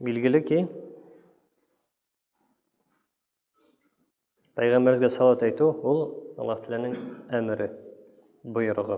Билгеле ки, Пәйгамбәргә салат әйтү ул Аллаһ Тәгаләнең әмере, боерыгы.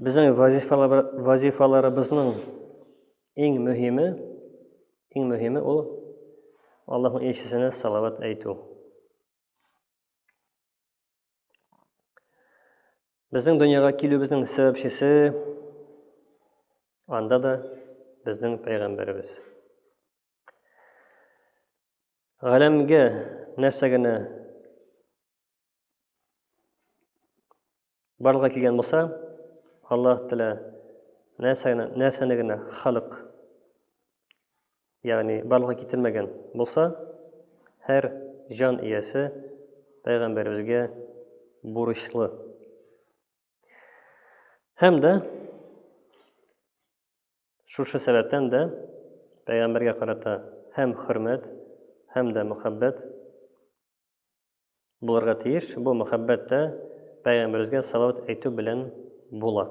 Безнең вазифаларыбызның иң мөһиме, иң мөһиме ул Аллаһның илчесенә салават әйтү. Безнең дөньяга килүебезнең сәбәпчесе анда да безнең пәйгамбәребез. Галәмгә нәрсә генә барлыкка килгән булса, Аллаһ Тәгалә нәрсәне генә халык Ягъни барлыкка китермәгән булса, һәр җан иясе пәйгамбәребезгә бурычлы. Һәм дә шушы сәбәптән дә пәйгамбәргә карата һәм хөрмәт, һәм дә мөхәббәт булырга тиеш. Бу мөхәббәт тә пәйгамбәребезгә салават әйтү белән була.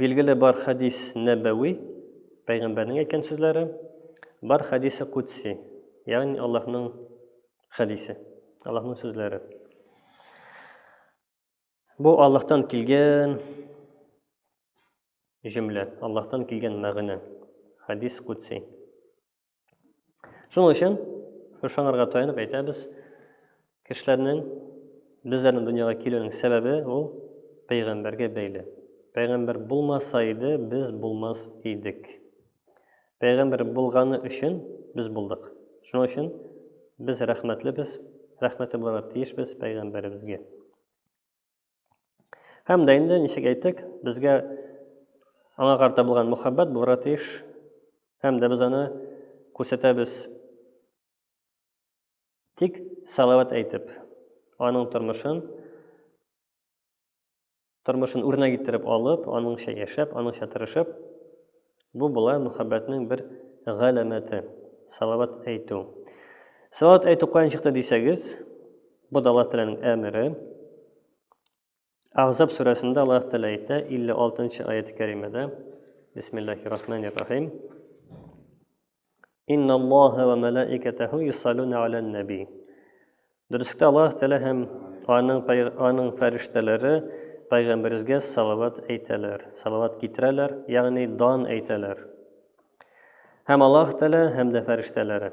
Билгеле бар хәдис нәбәви, пәйгамбәрнең әйткән сүзләре, бар хәдисе кудси, ягъни Аллаһның хәдисе, Аллаһның сүзләре. Бу Аллаһтан килгән җөмлә, Аллаһтан килгән мәгънә, хәдис кудси. Шуның өчен ышанырга таянып әйтәбез, кешеләрнең безләрнең дөньяга килүнең сәбәбе ул пәйгамбәргә бәйле. Пәйгамбәр булмаса иде, без булмас идек. Пәйгамбәр булганы өчен без булдык. Шуның өчен без рәхмәтле без, рәхмәтле буларга тиешбез пәйгамбәребезгә. Һәм дә инде ничек әйттек, безгә аңа карта булган мөхәббәт булырга тиеш. Һәм дә без аны күрсәтәбез. Тик салават әйтеп, аның тормышын тормышын үрнәк иттереп алып, аныңча яшәп, аныңча тырышып, Бу болай мөхәббәтнең бер галәмәте, салават әйтү. Салават әйтү каян чыкты дисәгез, бу да Аллаһ Тәгаләнең әмере. Ахзаб сүрәсендә Аллаһ Тәгалә әйтә, 56 нчы аят-кәримәдә. Бисмиллаһир-рахманир-рахим. Инна Аллаха ва малаикатаху юсаллуна алан наби. Дөрестә Аллаһ Тәгалә һәм аның аның фәрештәләре пәйгамбәргә салават әйтәләр, салават китерәләр, ягъни дан әйтәләр. Һәм Аллаһ Тәгалә һәм дә фәрештәләре.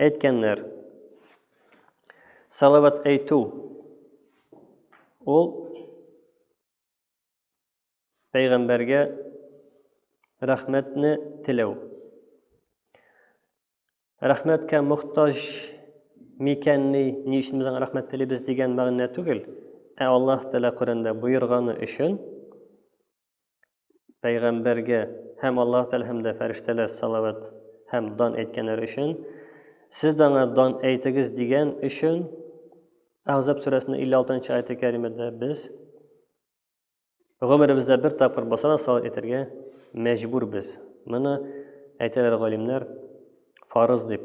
Әйткәннәр. Салават әйтү ул пәйгамбәргә рәхмәтне теләү. Рәхмәткә мохтаҗ микәнни, ни өчен без аңа рәхмәт телибез дигән мәгънә түгел, ә Аллаһ Тәгалә Коръәндә боерганы өчен пәйгамбәргә һәм Аллаһ Тәгалә һәм дә фәрештәләр салават һәм дан әйткәннәр өчен сез дә аңа дан әйтегез дигән өчен Ахзаб сүрәсенең 56-нчы аяты кәримәдә без гомеребездә бер тапкыр булса да салат әйтергә мәҗбүрбез. Моны әйтәләр галимнәр фарыз дип.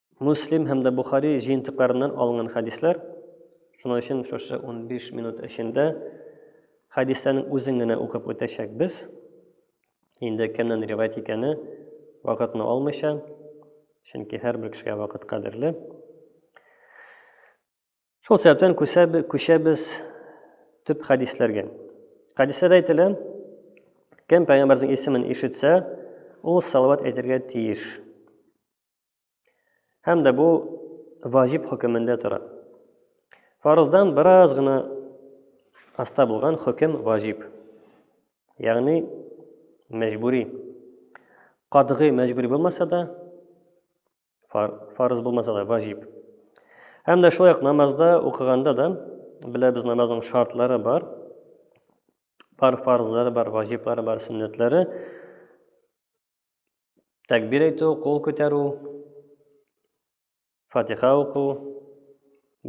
Муслим һәм дә Бухари җыентыкларыннан алынган хәдисләр. Шуның өчен шушы 15 минут эчендә хәдисләрнең үзен генә укып үтәчәкбез. Инде кемнән риваять икәне вакытны алмыйча, чөнки һәрбер кешегә вакыт кадерле. Шул сәбәптән күчәбез төп хәдисләргә. Хәдисләрдә әйтелә, кем пәйгамбәрнең исемен ишетсә, ул салават әйтергә тиеш. Һәм дә бу ваҗиб хөкемендә тора. Фарыздан бераз гына аста булган хөкем ваҗиб. Ягъни мәҗбүри. Кадгый мәҗбүри булмаса да, фарыз булмаса да ваҗиб. Һәм дә шулай ук намазда укыганда да беләбез намазның шартлары бар. Бар фарызлары бар, ваҗиблары бар, сөннәтләре. Тәкбир әйтү, кул күтәрү, фатиха уку,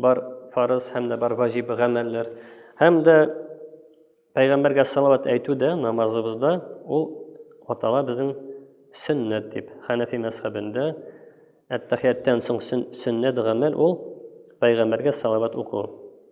бар фарыз һәм дә бар ваҗиб гамәлләр. Һәм дә пәйгамбәргә салават әйтү дә намазыбызда ул атала безнең сөннәт дип. Хәнәфи мәзхәбендә әттәхияттән соң сөннәт гамәл ул пәйгамбәргә салават уку.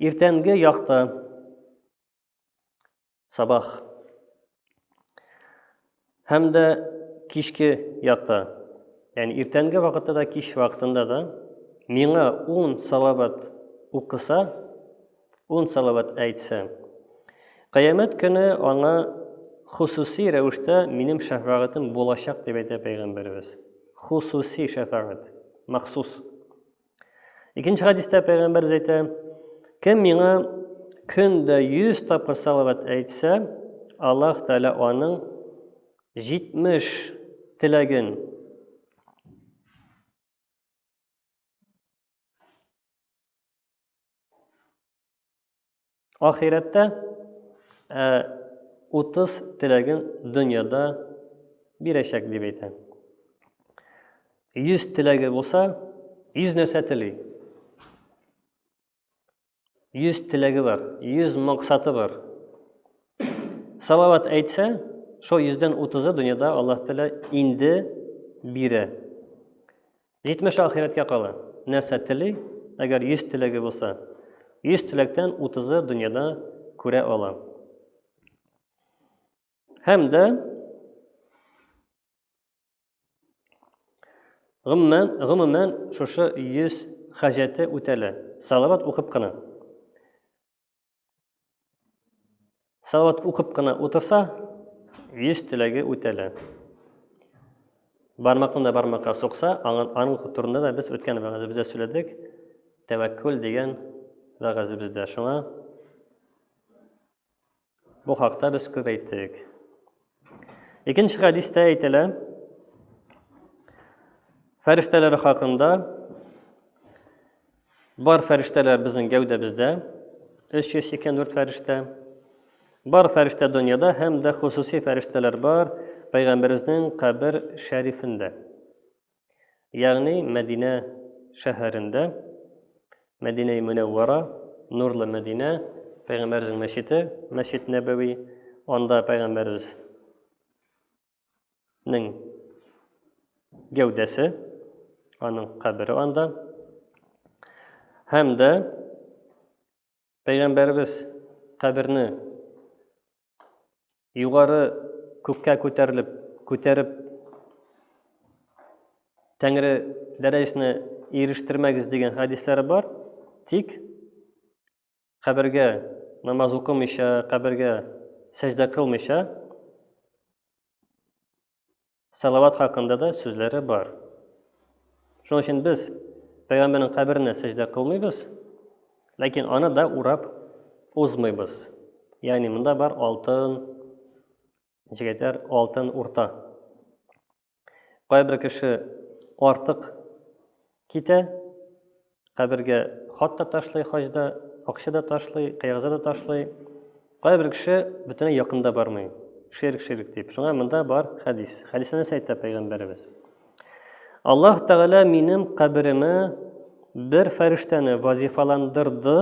Иртәнге якта сабах һәм дә кичке якта, яғни иртәнге вакытта да, кич вакытында да миңа ун салават укыса, ун салават әйтсә, кыямәт көне аңа хусуси рәвештә минем шәфәгатем булачак дип әйтә пәйгамбәребез. Хусуси шәфәгат, махсус. Икенче хадистә пәйгамбәрбез әйтә, кем миңа көндә 100 тапкыр салават әйтсә, Аллаһ Тәгалә аның 70 теләген Ахирәттә ә, утыз теләген дөньяда бирәчәк дип әйтә. Йөз теләге булса, йөз нәрсә тели. Йөз теләге бар, йөз максаты бар. Салават әйтсә, шул йөздән утызы дөньяда Аллаһ Тәлә инде бирә. Җитмеш ахирәткә кала. Нәрсә тели? Әгәр йөз теләге булса, йөз теләктән утызы дөньяда күрә ала. Һәм дә гомумән, гомумән шушы йөз хаҗәте үтәлә. Салават укып кына. Салават укып кына утырса, йөз теләге үтәлә. Бармакны да бармакка сукса, аның турында да без үткән вәгазебездә сөйләдек. Тәвәккүл дигән вәгазебездә. Шуңа бу хакта без күп әйттек. Икенче хәдистә әйтелә, фәрештәләр хакында бар фәрештәләр безнең гәүдәбездә, 384 фәрештә. Бар фәрештә дөньяда һәм дә хосусый фәрештәләр бар Пәйгамбәребезнең кабер шәрифендә. Ягъни Мәдинә шәһәрендә Мәдинә-и Мөнәввара, Нурлы Мәдинә, Пәйгамбәрнең мәчете, Мәчет Нәбәви, анда Пәйгамбәрбез нең гәүдәсе, аның кабере анда. Һәм дә Пәйгамбәребез каберне югары күккә күтәрелеп, күтәреп Тәңре дәрәҗәсенә ирештермәгез дигән хадисләре бар. Тик кабергә намаз укымыйча, кабергә сәҗдә кылмыйча Салават хакында да сүзләре бар. Шуның өчен без пәйгамбәрнең каберенә сәҗдә кылмыйбыз, ләкин аны да урап узмыйбыз. Ягъни монда бар алтын, җегетләр алтын урта. Кайбер кеше артык Китә, кабергә хат та ташлый хаҗ да, акча да ташлый, кайгыза да ташлый. Кайбер кеше бөтенләй якында бармый. Ширк, ширк дип. Шуңа монда бар хәдис. Хәдисне нәрсә әйтә пәйгамбәребез? Аллаһ Тәгалә минем каберемә бер фәрештәне вазифаландырды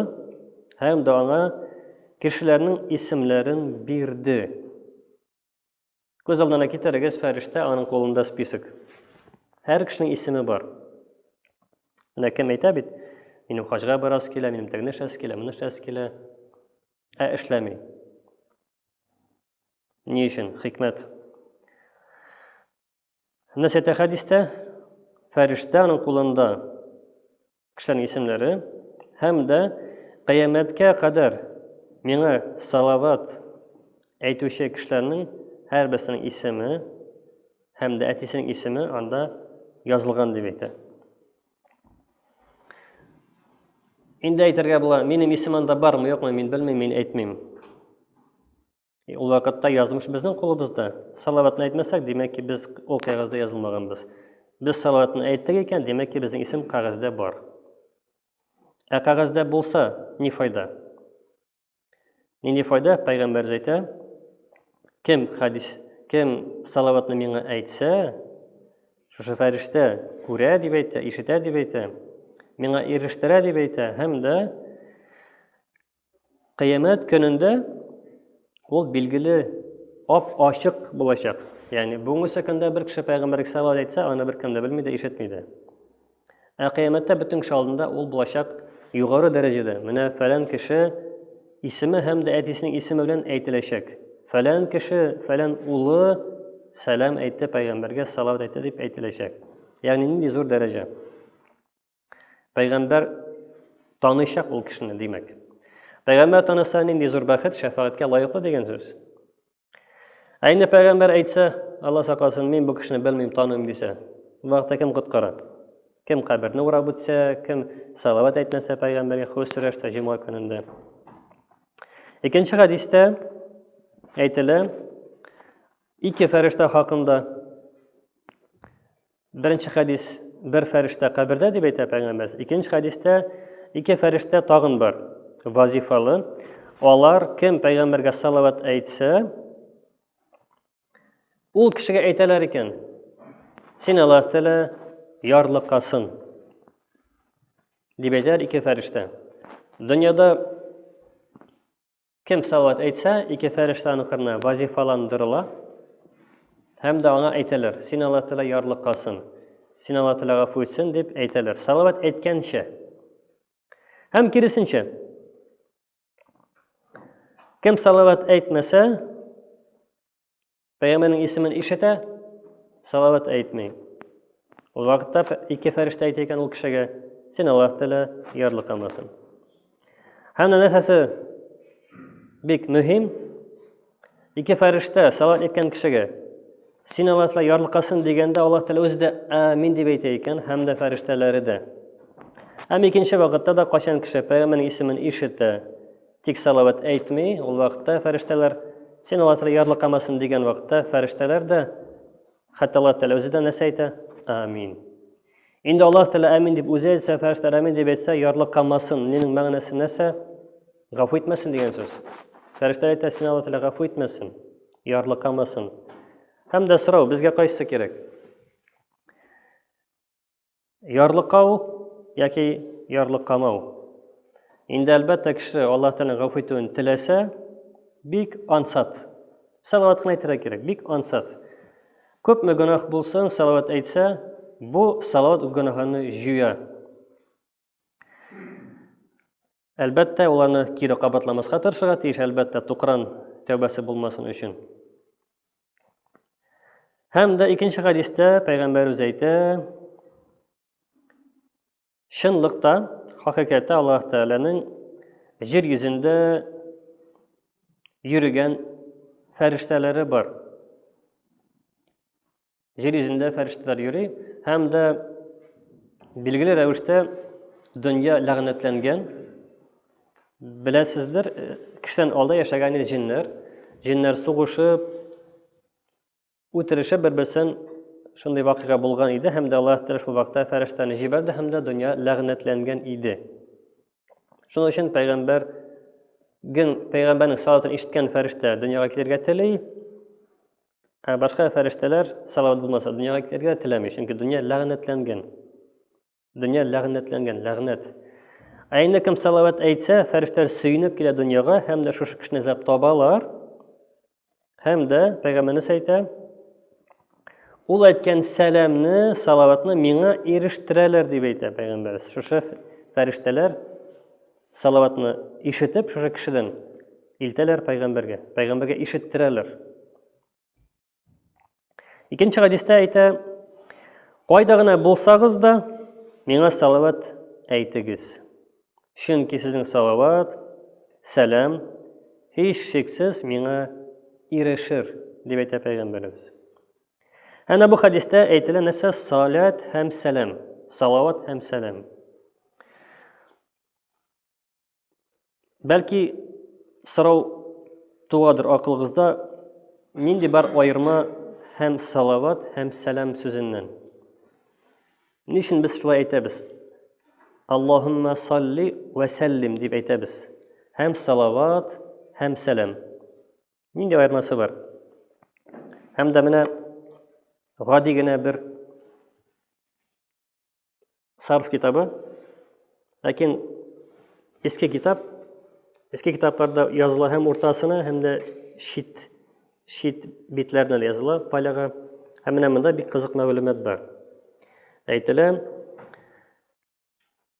һәм дә аңа кешеләрнең исемләрен бирде. Күз алдына китерегез, фәрештә, аның кулында список. Һәр кешенең исеме бар. Менә кем әйтә бит, минем хаҗга барасы килә, минем тәгне шәс килә, моны шәс килә. Ә эшләми. Ни өчен? Хикмәт. Нәрсә әйтә хәдистә? Фәрештә аның кулында кешеләрнең исемләре һәм дә кыямәткә кадәр миңа салават әйтүче кешеләрнең һәрберсенең исеме һәм дә әтисенең исеме анда язылган дип әйтә. Инде әйтергә була, минем исем анда бармы, юкмы, мин белмим, мин әйтмим. E, ул вакытта язмыш безнең кулыбызда. Салаватны әйтмәсәк, димәк ки, без ул кәгазьдә язылмаганбыз. Без салаватны әйттек икән, димәк ки, безнең исем кәгазьдә бар. Ә кәгазьдә булса, ни файда? Нинди файда? Пәйгамбәр әйтә, кем хадис, кем салаватны миңа әйтсә, шушы фәрештә күрә дип әйтә, ишетә дип әйтә, миңа ирештерә дип әйтә һәм дә Кыямәт көнендә ул билгеле ап-ачык булачак. Ягъни бүгенге секундда бер кеше пәйгамбәр Иса алла әйтсә, аны беркем дә белми дә, ишетми дә. Ә кыямәттә бөтен кеше алдында ул булачак югары дәрәҗәдә. Менә фәлән кеше исеме һәм дә әтисенең исеме белән әйтеләчәк. Фәлән кеше, фәлән улы сәлам әйтте пәйгамбәргә, салават әйтте дип әйтеләчәк. Ягъни нинди зур дәрәҗә. Пәйгамбәр таныйчак ул кешене, димәк. Пәйгамбәр таныса нинди зур бәхет, шәфәгатькә лаеклы дигән сүз. Ә инде пәйгамбәр әйтсә, Алла сакласын, мин бу кешене белмим, таныйм дисә, вакытта кем коткара? Кем каберне урап үтсә, кем салават әйтмәсә пәйгамбәргә хус рәвештә җомга көнендә. Икенче хәдистә әйтелә ике фәрештә хакында. Беренче хәдис бер фәрештә кабердә дип әйтә пәйгамбәрс. Икенче хәдистә ике фәрештә тагын бар. Вазифалы. Алар кем пәйгамбәргә салават әйтсә, ул кешегә әйтәләр икән. Син Аллаһ тәлә ярлыкасын. Дип әйтәр ике фәрештә. Дөньяда Кем салават әйтсә, ике фәрештәнең кырына вазифаландырыла һәм дә аңа әйтәләр, син Аллаһ Тәгалә ярлыкасын, син Аллаһ Тәгалә гафу итсен дип әйтәләр. Салават әйткәнчә. Һәм киресенчә. Кем салават әйтмәсә, Пәйгамбәрнең исемен ишетә, салават әйтми. Ул вакытта ике фәрештә әйтә икән ул кешегә, син Аллаһ Тәгалә ярлы кылмасын. Һәм нәрсәсе бик мөһим, ике фәрештә салат әйткән кешегә син алла тәғәлә ярлыкасын дигәндә алла тәғәлә үзе дә әмин дип әйтә икән һәм дә фәрештәләре дә һәм икенче вакытта да кайчан кеше пәйгамбәрнең исемен ишетә Тик салават әйтми, ул вакытта фәрештәләр, син алатыры ярlıqамасын дигән вакытта фәрештәләр дә, хәтта Аллаһ Тәгалә үзе дә нәрсә әйтә? Амин. Инде Аллаһ Тәгалә амин дип үзе әйтсә, фәрештәләр амин дип әйтсә, ярlıqамасын. Нинең мәгънәсе нәрсә? Гафу итмәсен дигән сүз. Фәрештәләр әйтә, син Аллаһ Тәгалә гафу итмәсен, ярlıqамасын. Һәм дә сорау, безгә кайсы кирәк? Ярлыкау яки ярлыкамау. Инде әлбәттә кеше Аллаһ Тәгалә гафу итүен теләсә, бик ансат. Салават кына әйтергә кирәк, бик ансат. Күпме гөнаһ булсын, салават әйтсә, бу салават гөнаһны җуя. Әлбәттә, ул аны кире кабатламаска тырышырга тиеш, әлбәттә, тукран тәүбәсе булмасын өчен. Һәм дә икенче хадистә пәйгамбәр үзе әйтә, чынлыкта, хакыйкатьтә Аллаһ Тәгаләнең җир йөзендә йөрегән фәрештәләре бар. Җир йөзендә фәрештәләр йөри һәм дә билгеле рәвештә дөнья ләгънәтләнгән. Беләсездер, э, кешедән алда яшәгән җиннәр, җиннәр сугышып, үтерешеп бер-берсен шундый вакыйга булган иде һәм дә Аллаһ Тәгалә шул вакытта фәрештәне җибәрде һәм дә дөнья ләгънәтләнгән иде. Шуның өчен пәйгамбәр ген пәйгамбәрнең салатын ишеткән фәрештә дөньяга килергә тели. Ә башка фәрештәләр салават булмаса дөньяга килергә теләми, чөнки дөнья ләгънәтләнгән. Дөнья ләгънәтләнгән, ләгънәт. Ә инде кем салават әйтсә, фәрештәләр сөенеп килә дөньяга һәм дә шушы кешене эзләп табалар. Һәм дә пәйгамбәрнес әйтә, ул әйткән сәламне, салаватны миңа ирештерәләр дип әйтә пәйгамбәрс. Шушы фәрештәләр Салаватны ишетеп шушы кешедән илтәләр пәйгамбәргә. Пәйгамбәргә ишеттерәләр. Икенче хадистә әйтә, кайда гына булсагыз да, миңа салават әйтегез. Чөнки сезнең салават, сәлам һич шексез миңа ирешер, дип әйтә пәйгамбәребез. Әнә бу хадистә әйтелә нәрсә салат һәм сәлам, салават һәм сәлам. Бәлки сорау туадыр акылыгызда, нинди бар аерма һәм салават һәм сәлам сүзеннән? Ни өчен без шулай әйтәбез? Аллаһумма салли вә сәллим дип әйтәбез. Һәм салават, һәм сәлам. Нинди аермасы бар? Һәм дә менә гади генә бер Сарф китабы. Ләкин иске китап, иске китапларда языла һәм уртасына, һәм дә шит, шит битләрне дә языла поляга. Һәм менә монда бик кызык мәгълүмат бар. Әйтелә,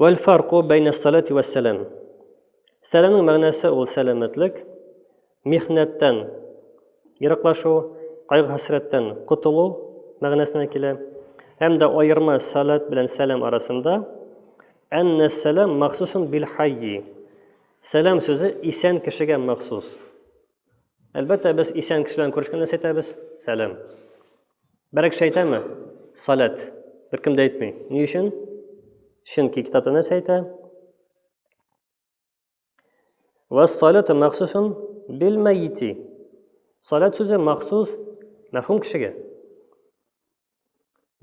Вәл фарку бәйнә салати вә сәләм. Сәламның мәгънәсе ул сәламәтлек, михнәттән ераклашу, кайгы-хәсрәттән котылу мәгънәсенә килә. Һәм дә аерма салат белән сәлам арасында әннә сәлам махсусын бил хайи. Сәлам сүзе исән кешегә махсус. Әлбәттә, без исән кешеләрне күрешкәндә әйтәбез, сәлам. Берәр кеше әйтәме? Салат. Беркем дә әйтми. Ни өчен? Чөнки китапта нәрсә әйтә? Вәссалату махсусун бил мәйити. Салат сүзе махсус мәрхүм кешегә.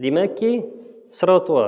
Димәк ки, сорау туа.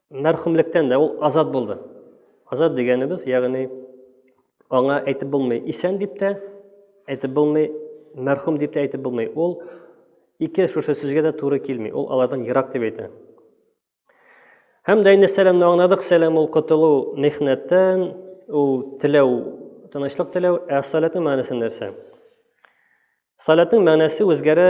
мәрхүмлектән дә ул азат булды азат дигәнебез ягъни аңа әйтеп булмый исән дип тә әйтеп булмый мәрхүм дип тә әйтеп булмый ул ике шушы сүзгә дә туры килми ул алардан ерак дип әйтә һәм дә инде сәламне аңладык сәлам ул котылу михнәттән ул теләү тынычлык теләү ә саләтнең мәгънәсе нәрсә саләтнең мәгънәсе үзгәрә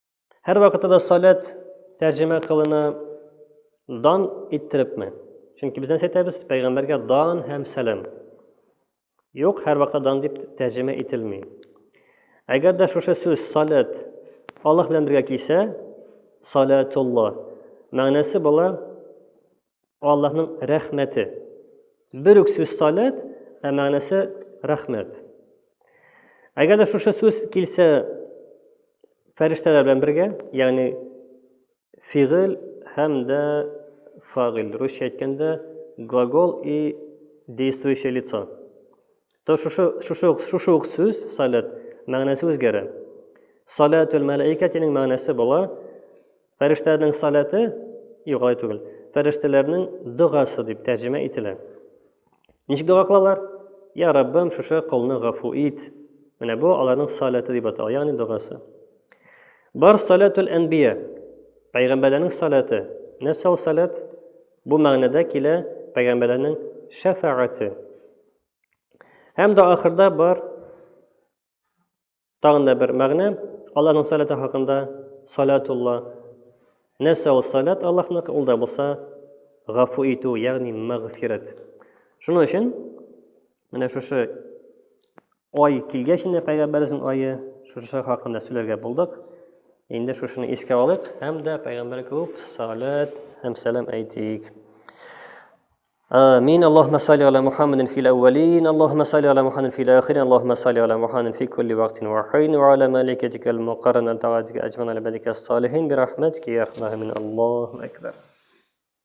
Һәр вакытта да салат тәрҗемә кылына дан иттерепме? Чөнки без нәрсә әйтәбез? Пәйгамбәргә дан һәм сәлам. Юк, һәр вакытта дан дип тәрҗемә ителми. Әгәр дә шушы сүз салат Аллаһ белән бергә килсә, салатулла мәгънәсе була Аллаһның рәхмәте. Бер үк сүз салат, ә мәгънәсе рәхмәт. Әгәр дә шушы сүз килсә фәрештәләр белән бергә, ягъни фигыль һәм дә фагиль, русча әйткәндә глагол и действующее лицо. То шушы шушы шушы ук сүз салат мәгънәсе үзгәрә. Салатул мәлаикатинең мәгънәсе була Фәрештәләрнең саләте, юк алай түгел, фәрештәләрнең догасы дип тәрҗемә ителә. Ничек дога кылалар? Я Раббым, шушы колны гафу ит. Менә бу аларның саләте дип атала, ягъни догасы. Бар саләтул әнбия, пәйгамбәрләрнең саләте. Нәрсә ул саләт? Бу мәгънәдә килә пәйгамбәрләрнең шәфәгате. Һәм дә ахырда бар Тагын да бер мәгънә, Аллаһның салаты хакында салатулла. Нәрсә ул салат Аллаһныкы? Ул да булса гафу итү, ягъни мәгъфират. Шуның өчен менә шушы ай килгәч инде пәйгамбәребезнең ае шушы хакында сөйләргә булдык. Инде шушыны искә алыйк һәм дә пәйгамбәр күп салат һәм сәлам әйтик. آمين اللهم صل على محمد في الأولين اللهم صل على محمد في الآخرين اللهم صل على محمد في كل وقت وحين وعلى ملكتك المقرنة طاعتك أجمعين على الصالحين برحمتك يا أرحم الراحمين الله أكبر